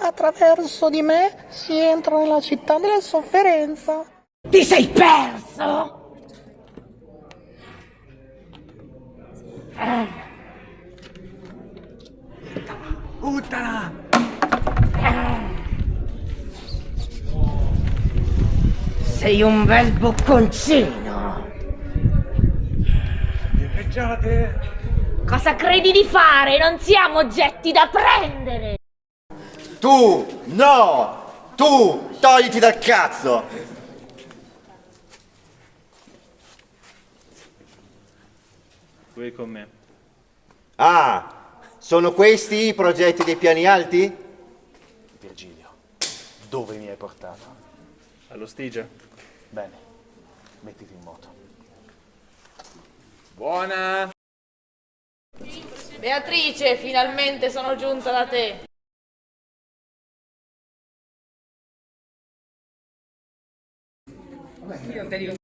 attraverso di me si entra nella città della sofferenza. Ti sei perso? Buttala! Sei un bel bocconcino. Cosa credi di fare? Non siamo oggetti da prendere! Tu, no! Tu, togliti dal cazzo! Qui con me. Ah, sono questi i progetti dei piani alti? Virgilio, dove mi hai portato? Allo Stigia. Bene, mettiti in moto. Buona! Beatrice, finalmente sono giunta da te. Your video